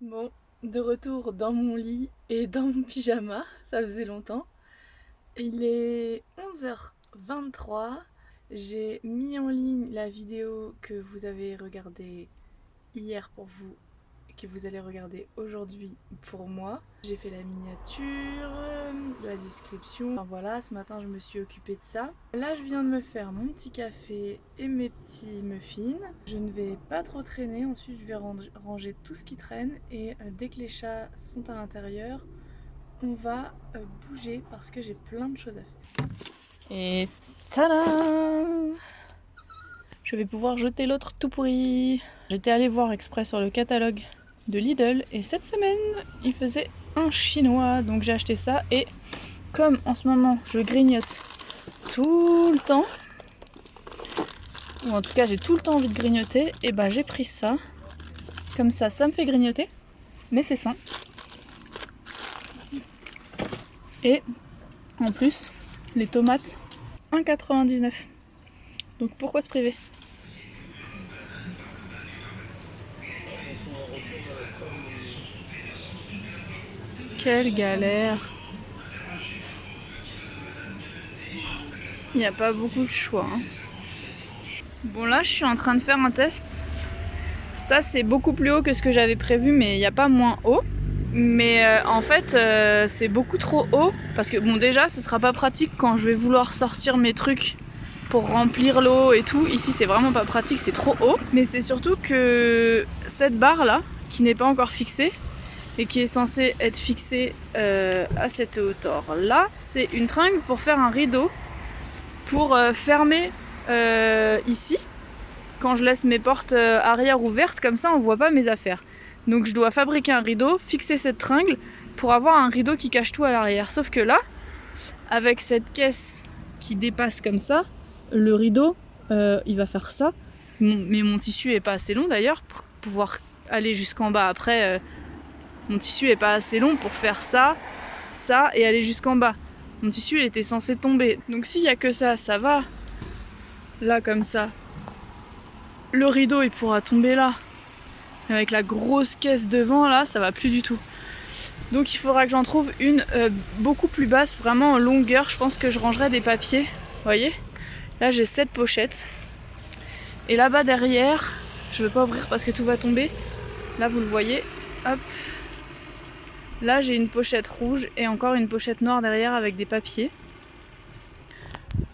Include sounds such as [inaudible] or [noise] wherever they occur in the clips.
Bon, de retour dans mon lit et dans mon pyjama, ça faisait longtemps. Il est 11h23, j'ai mis en ligne la vidéo que vous avez regardée hier pour vous que vous allez regarder aujourd'hui pour moi. J'ai fait la miniature, la description. Voilà, ce matin je me suis occupée de ça. Là je viens de me faire mon petit café et mes petits muffins. Je ne vais pas trop traîner, ensuite je vais ranger tout ce qui traîne et euh, dès que les chats sont à l'intérieur, on va euh, bouger parce que j'ai plein de choses à faire. Et tada Je vais pouvoir jeter l'autre tout pourri. J'étais allée voir exprès sur le catalogue de Lidl et cette semaine il faisait un chinois donc j'ai acheté ça et comme en ce moment je grignote tout le temps ou en tout cas j'ai tout le temps envie de grignoter et ben j'ai pris ça. Comme ça ça me fait grignoter mais c'est sain. Et en plus les tomates 1,99 donc pourquoi se priver? Quelle galère Il n'y a pas beaucoup de choix. Hein. Bon là je suis en train de faire un test. Ça c'est beaucoup plus haut que ce que j'avais prévu mais il n'y a pas moins haut. Mais euh, en fait euh, c'est beaucoup trop haut parce que bon déjà ce sera pas pratique quand je vais vouloir sortir mes trucs pour remplir l'eau et tout. Ici c'est vraiment pas pratique, c'est trop haut. Mais c'est surtout que cette barre là qui n'est pas encore fixée et qui est censé être fixé euh, à cette hauteur là. C'est une tringle pour faire un rideau pour euh, fermer euh, ici. Quand je laisse mes portes arrière ouvertes, comme ça on voit pas mes affaires. Donc je dois fabriquer un rideau, fixer cette tringle pour avoir un rideau qui cache tout à l'arrière. Sauf que là, avec cette caisse qui dépasse comme ça, le rideau, il va faire ça. mais mon tissu est pas assez long d'ailleurs pour pouvoir aller jusqu'en bas après mon tissu est pas assez long pour faire ça, ça et aller jusqu'en bas. Mon tissu il était censé tomber. Donc s'il y a que ça, ça va. Là comme ça. Le rideau il pourra tomber là. Avec la grosse caisse devant là, ça va plus du tout. Donc il faudra que j'en trouve une euh, beaucoup plus basse, vraiment en longueur. Je pense que je rangerai des papiers. Vous voyez? Là j'ai cette pochette. Et là-bas derrière, je ne veux pas ouvrir parce que tout va tomber. Là vous le voyez, hop, Là j'ai une pochette rouge et encore une pochette noire derrière avec des papiers.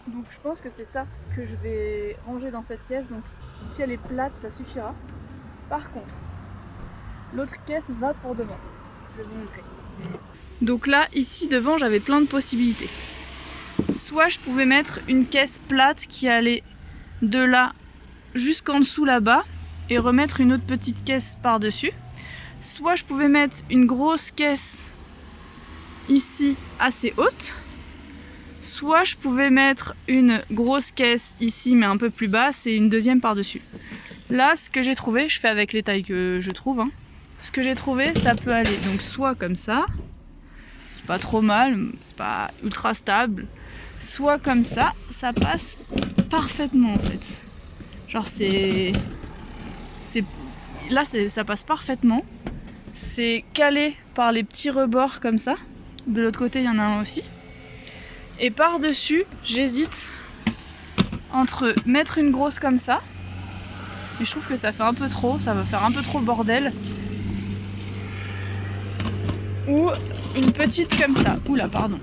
Donc je pense que c'est ça que je vais ranger dans cette caisse. Donc si elle est plate ça suffira. Par contre, l'autre caisse va pour devant. Je vais vous montrer. Donc là ici devant j'avais plein de possibilités. Soit je pouvais mettre une caisse plate qui allait de là jusqu'en dessous là-bas et remettre une autre petite caisse par-dessus soit je pouvais mettre une grosse caisse ici assez haute, soit je pouvais mettre une grosse caisse ici mais un peu plus basse et une deuxième par-dessus. Là, ce que j'ai trouvé, je fais avec les tailles que je trouve, hein. ce que j'ai trouvé, ça peut aller donc soit comme ça, c'est pas trop mal, c'est pas ultra stable, soit comme ça, ça passe parfaitement en fait. Genre c'est... Là, ça passe parfaitement. C'est calé par les petits rebords comme ça. De l'autre côté, il y en a un aussi. Et par-dessus, j'hésite entre mettre une grosse comme ça. Et je trouve que ça fait un peu trop, ça va faire un peu trop bordel. Ou une petite comme ça. Oula, pardon.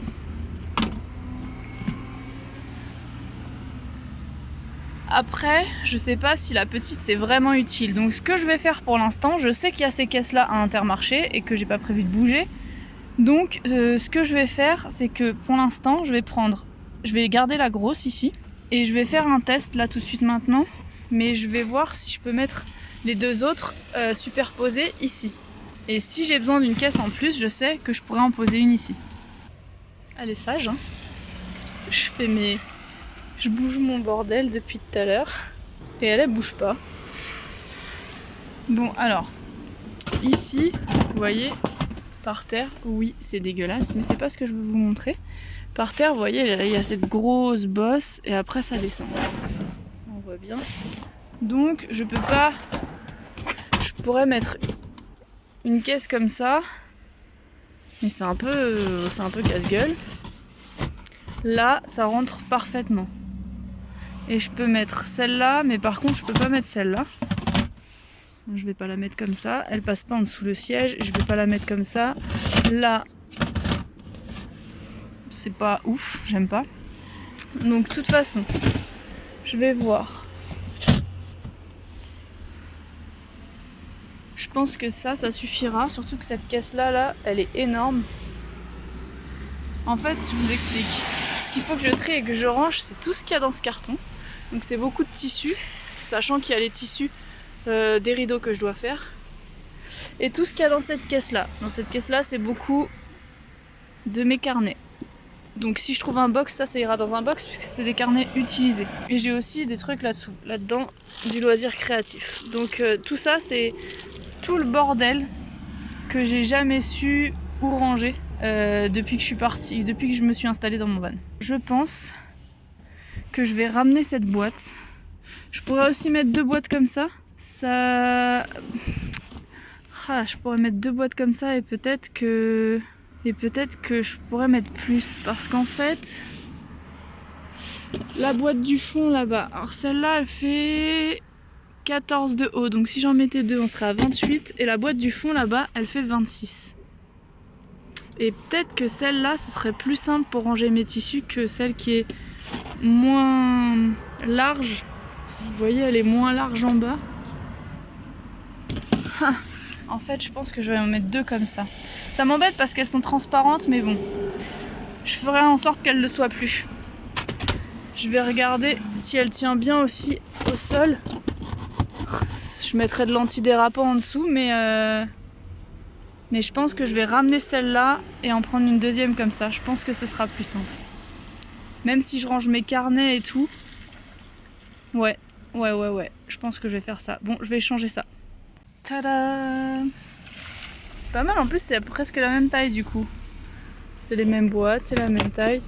Après, je sais pas si la petite c'est vraiment utile. Donc ce que je vais faire pour l'instant, je sais qu'il y a ces caisses là à Intermarché et que j'ai pas prévu de bouger. Donc euh, ce que je vais faire, c'est que pour l'instant, je vais prendre, je vais garder la grosse ici. Et je vais faire un test là tout de suite maintenant. Mais je vais voir si je peux mettre les deux autres euh, superposées ici. Et si j'ai besoin d'une caisse en plus, je sais que je pourrais en poser une ici. Elle est sage, hein Je fais mes je bouge mon bordel depuis tout à l'heure. Et elle, elle bouge pas. Bon, alors, ici, vous voyez, par terre, oui, c'est dégueulasse, mais c'est pas ce que je veux vous montrer. Par terre, vous voyez, il y a cette grosse bosse et après ça descend. On voit bien. Donc, je peux pas... Je pourrais mettre une caisse comme ça. Mais c'est un peu, c'est un peu casse-gueule. Là, ça rentre parfaitement. Et je peux mettre celle-là, mais par contre, je peux pas mettre celle-là. Je vais pas la mettre comme ça. Elle passe pas en dessous le siège. Je vais pas la mettre comme ça. Là, c'est pas ouf. J'aime pas. Donc, de toute façon, je vais voir. Je pense que ça, ça suffira. Surtout que cette caisse-là, là, elle est énorme. En fait, je vous explique. Ce qu'il faut que je trie et que je range, c'est tout ce qu'il y a dans ce carton. Donc c'est beaucoup de tissus, sachant qu'il y a les tissus euh, des rideaux que je dois faire. Et tout ce qu'il y a dans cette caisse-là. Dans cette caisse-là, c'est beaucoup de mes carnets. Donc si je trouve un box, ça, ira dans un box puisque c'est des carnets utilisés. Et j'ai aussi des trucs là-dessous, là-dedans, du loisir créatif. Donc euh, tout ça, c'est tout le bordel que j'ai jamais su où ranger euh, depuis que je suis partie, depuis que je me suis installée dans mon van. Je pense que je vais ramener cette boîte. Je pourrais aussi mettre deux boîtes comme ça. Ça... Ah, je pourrais mettre deux boîtes comme ça et peut-être que... Et peut-être que je pourrais mettre plus. Parce qu'en fait... La boîte du fond là-bas. Alors celle-là, elle fait 14 de haut. Donc si j'en mettais deux, on serait à 28. Et la boîte du fond là-bas, elle fait 26. Et peut-être que celle-là, ce serait plus simple pour ranger mes tissus que celle qui est moins large. Vous voyez, elle est moins large en bas. Ah, en fait, je pense que je vais en mettre deux comme ça. Ça m'embête parce qu'elles sont transparentes, mais bon. Je ferai en sorte qu'elle ne le soient plus. Je vais regarder si elle tient bien aussi au sol. Je mettrai de l'antidérapant en dessous, mais... Euh, mais je pense que je vais ramener celle-là et en prendre une deuxième comme ça. Je pense que ce sera plus simple. Même si je range mes carnets et tout. Ouais, ouais, ouais, ouais. Je pense que je vais faire ça. Bon, je vais changer ça. Tada C'est pas mal, en plus c'est presque la même taille du coup. C'est les mêmes boîtes, c'est la même taille.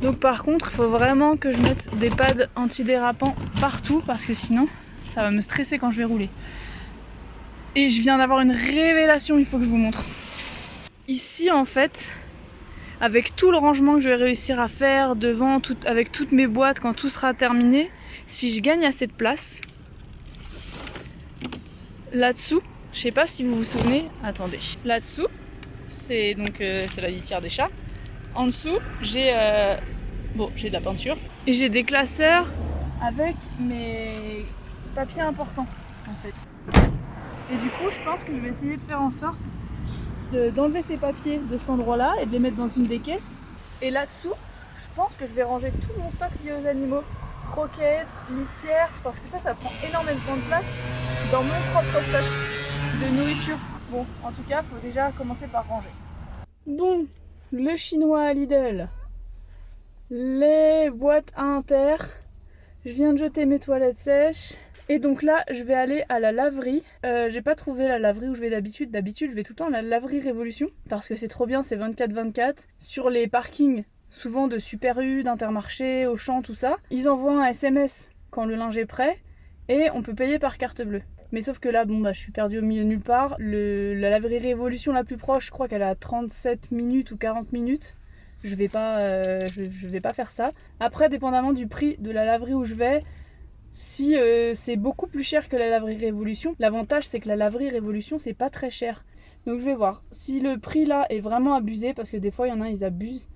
Donc par contre, il faut vraiment que je mette des pads antidérapants partout parce que sinon, ça va me stresser quand je vais rouler. Et je viens d'avoir une révélation, il faut que je vous montre. Ici en fait, avec tout le rangement que je vais réussir à faire devant, avec toutes mes boîtes quand tout sera terminé, si je gagne assez de place, là-dessous, je sais pas si vous vous souvenez, attendez, là-dessous, c'est donc euh, la litière des chats. En dessous, j'ai euh, j'ai de la peinture et j'ai des classeurs avec mes papiers importants en fait. Et du coup, je pense que je vais essayer de faire en sorte d'enlever ces papiers de cet endroit-là et de les mettre dans une des caisses. Et là-dessous, je pense que je vais ranger tout mon stock lié aux animaux. Croquettes, litières, parce que ça, ça prend énormément de place dans mon propre stock de nourriture. Bon, en tout cas, faut déjà commencer par ranger. Bon, le chinois à Lidl, les boîtes à inter, je viens de jeter mes toilettes sèches, et donc là, je vais aller à la laverie. Euh, j'ai pas trouvé la laverie où je vais d'habitude. D'habitude, je vais tout le temps à la laverie Révolution. Parce que c'est trop bien, c'est 24-24. Sur les parkings, souvent de Super U, d'Intermarché, Auchan, tout ça, ils envoient un SMS quand le linge est prêt. Et on peut payer par carte bleue. Mais sauf que là, bon bah je suis perdue au milieu de nulle part. la laverie Révolution la plus proche, je crois qu'elle a 37 minutes ou 40 minutes. Je vais pas, euh, je vais pas faire ça. Après, dépendamment du prix de la laverie où je vais, si euh, c'est beaucoup plus cher que la laverie Révolution, l'avantage c'est que la laverie Révolution c'est pas très cher. Donc je vais voir. Si le prix là est vraiment abusé, parce que des fois il y en a ils abusent,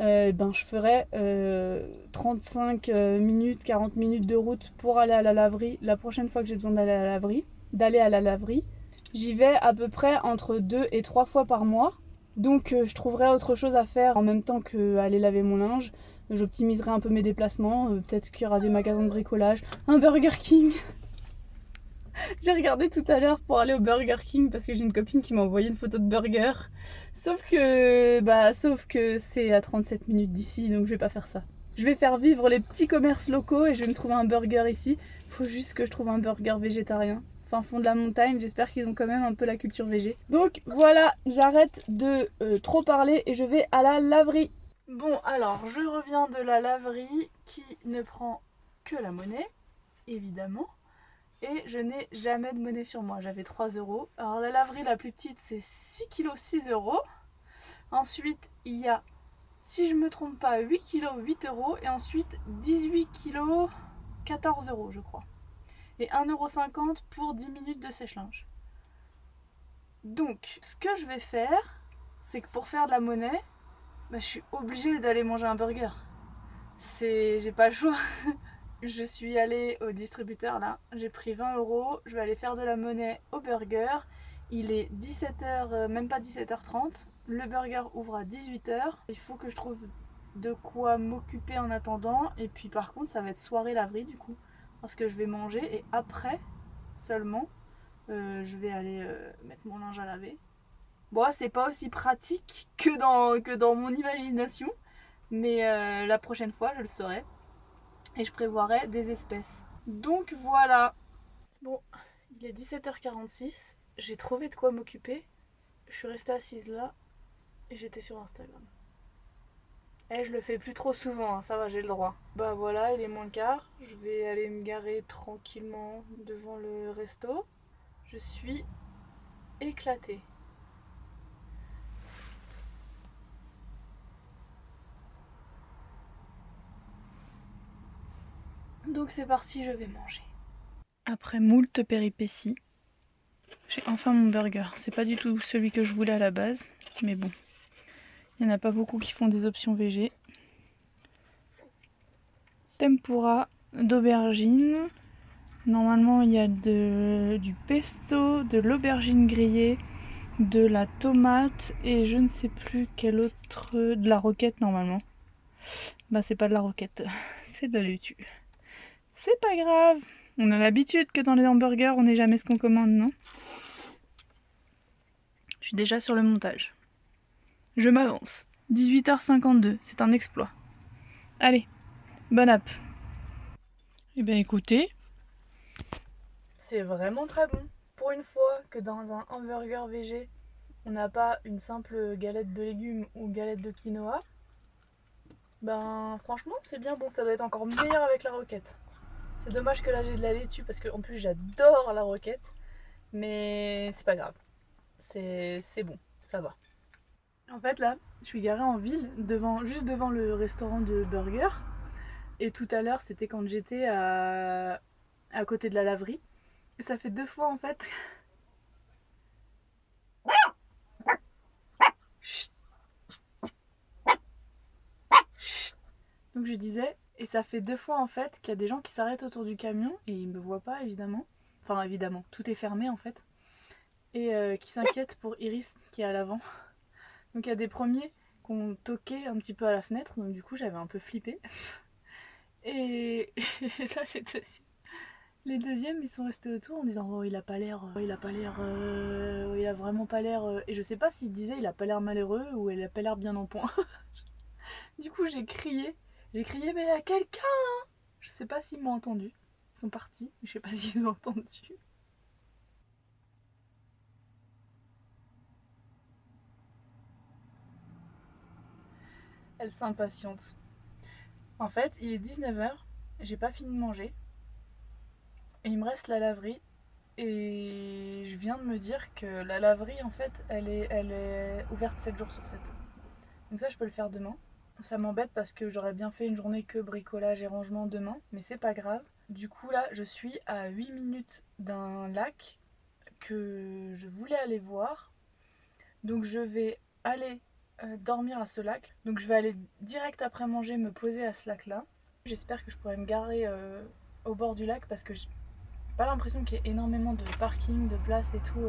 euh, ben je ferai 35 euh, minutes, 40 minutes de route pour aller à la laverie la prochaine fois que j'ai besoin d'aller à la laverie. D'aller à la laverie. J'y vais à peu près entre 2 et 3 fois par mois. Donc je trouverai autre chose à faire en même temps qu'aller laver mon linge. J'optimiserai un peu mes déplacements. Euh, peut-être qu'il y aura des magasins de bricolage. Un Burger King [laughs] J'ai regardé tout à l'heure pour aller au Burger King parce que j'ai une copine qui m'a envoyé une photo de burger. Sauf que, bah, sauf que c'est à 37 minutes d'ici, donc je vais pas faire ça. Je vais faire vivre les petits commerces locaux et je vais me trouver un burger ici. Faut juste que je trouve un burger végétarien. Enfin, fond de la montagne, j'espère qu'ils ont quand même un peu la culture végé. Donc voilà, j'arrête de euh, trop parler et je vais à la laverie. Bon, alors, je reviens de la laverie qui ne prend que la monnaie, évidemment. et je n'ai jamais de monnaie sur moi. J'avais 3 euros. Alors la laverie la plus petite c'est 6 kg 6 euros. Ensuite il y a, si je me trompe pas, 8 kg 8 euros et ensuite 18 kg 14 euros je crois. Et 1,50€ pour 10 minutes de sèche-linge. Donc ce que je vais faire, c'est que pour faire de la monnaie, bah, je suis obligée d'aller manger un burger. C'est... j'ai pas le choix. [laughs] je suis allée au distributeur là, j'ai pris 20 euros, je vais aller faire de la monnaie au burger. Il est 17h, euh, même pas 17h30, le burger ouvre à 18h. Il faut que je trouve de quoi m'occuper en attendant. Et puis par contre ça va être soirée laverie du coup, parce que je vais manger et après seulement euh, je vais aller euh, mettre mon linge à laver. Bon c'est pas aussi pratique que dans, que dans mon imagination, mais la prochaine fois je le saurai et je prévoirai des espèces. Donc voilà. Bon, il est 17h46. J'ai trouvé de quoi m'occuper. Je suis restée assise là et j'étais sur Instagram. Eh, je le fais plus trop souvent, hein, ça va, j'ai le droit. Bah voilà, il est moins quart. Je vais aller me garer tranquillement devant le resto. Je suis éclatée. Donc c'est parti, je vais manger. Après moult péripéties, j'ai enfin mon burger. C'est pas du tout celui que je voulais à la base, mais bon. Il n'y en a pas beaucoup qui font des options VG. Tempura d'aubergine. Normalement il y a du pesto, de l'aubergine grillée, de la tomate et je ne sais plus quel autre... de la roquette normalement. Bah c'est pas de la roquette, [laughs] c'est de la laitue. C'est pas grave. On a l'habitude que dans les hamburgers, on n'est jamais ce qu'on commande, non? Je suis déjà sur le montage. Je m'avance. 18h52, c'est un exploit. Allez, bonne app. Eh bien écoutez, c'est vraiment très bon. Pour une fois que dans un hamburger VG, on n'a pas une simple galette de légumes ou galette de quinoa, ben franchement c'est bien bon, ça doit être encore meilleur avec la roquette. C'est dommage que là j'ai de la laitue parce qu'en plus j'adore la roquette. Mais c'est pas grave. C'est bon, ça va. En fait là, je suis garée en ville, juste devant le restaurant de burger. Et tout à l'heure c'était quand j'étais à, à côté de la laverie. Et ça fait deux fois en fait. Donc je disais, et ça fait deux fois en fait qu'il y a des gens qui s'arrêtent autour du camion et ils me voient pas évidemment. Enfin évidemment, tout est fermé en fait. Et euh, qui s'inquiètent pour Iris qui est à l'avant. Donc il y a des premiers qui ont toqué un petit peu à la fenêtre, donc du coup j'avais un peu flippé. [laughs] Et, là les deuxièmes, les deuxièmes ils sont restés autour en disant oh il a pas l'air, oh, il a pas l'air, euh, il a vraiment pas l'air. Euh. Et je sais pas s'il disait il a pas l'air malheureux ou il a pas l'air bien en point. [laughs] du coup j'ai crié j'ai crié mais à quelqu'un hein Je sais pas s'ils m'ont entendu. Ils sont partis, je sais pas [laughs] s'ils ont entendu. Elle s'impatiente. En fait, il est 19h, j'ai pas fini de manger. Et il me reste la laverie. Et je viens de me dire que la laverie, en fait, elle est, ouverte 7 jours sur 7. Donc ça, je peux le faire demain. Ça m'embête parce que j'aurais bien fait une journée que bricolage et rangement demain, mais c'est pas grave. Du coup là, je suis à 8 minutes d'un lac que je voulais aller voir. Donc je vais aller euh, dormir à ce lac. Donc je vais aller direct après manger me poser à ce lac là. J'espère que je pourrai me garer euh, au bord du lac parce que j'ai pas l'impression qu'il y ait énormément de parking, de place et tout.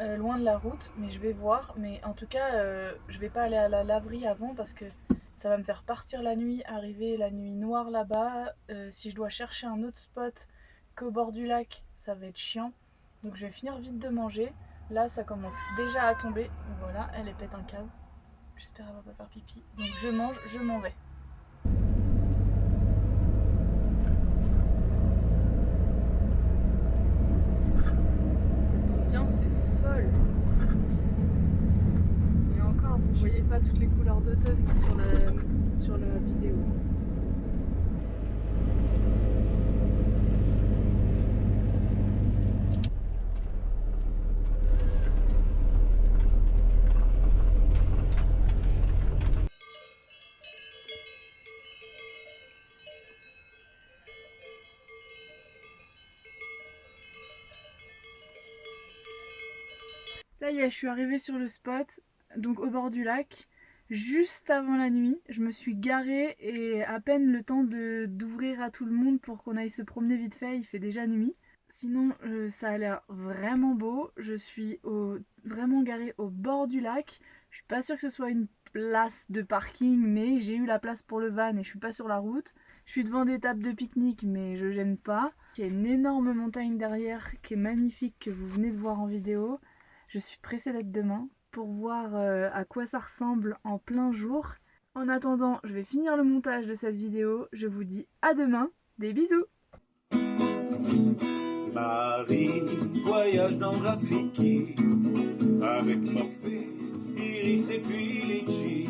Euh, loin de la route, mais je vais voir. Mais en tout cas, je vais pas aller à la laverie avant parce que ça va me faire partir la nuit, arriver la nuit noire là-bas. Si je dois chercher un autre spot qu'au bord du lac, ça va être chiant. Donc je vais finir vite de manger. Là, ça commence déjà à tomber. Voilà, elle est pète un câble. J'espère avoir pas faire pipi. Donc je mange, je m'en vais. toutes les couleurs d'automne sur la, sur la vidéo. Ça y est, je suis arrivée sur le spot, donc au bord du lac. Juste avant la nuit, je me suis garée et à peine le temps d'ouvrir à tout le monde pour qu'on aille se promener vite fait, il fait déjà nuit. Sinon, euh, ça a l'air vraiment beau. Je suis vraiment garée au bord du lac. Je suis pas sûre que ce soit une place de parking, mais j'ai eu la place pour le van et je suis pas sur la route. Je suis devant des tables de pique-nique, mais je gêne pas. Il y a une énorme montagne derrière qui est magnifique, que vous venez de voir en vidéo. Je suis pressée d'être demain pour voir euh, à quoi ça ressemble en plein jour. En attendant, je vais finir le montage de cette vidéo. Je vous dis à demain. Des bisous Marie voyage dans Rafiki avec Morphée, Iris et puis Litchi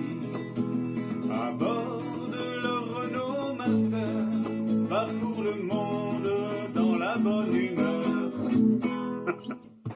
à bord de leur Renault Master parcourt le monde dans la bonne humeur [laughs]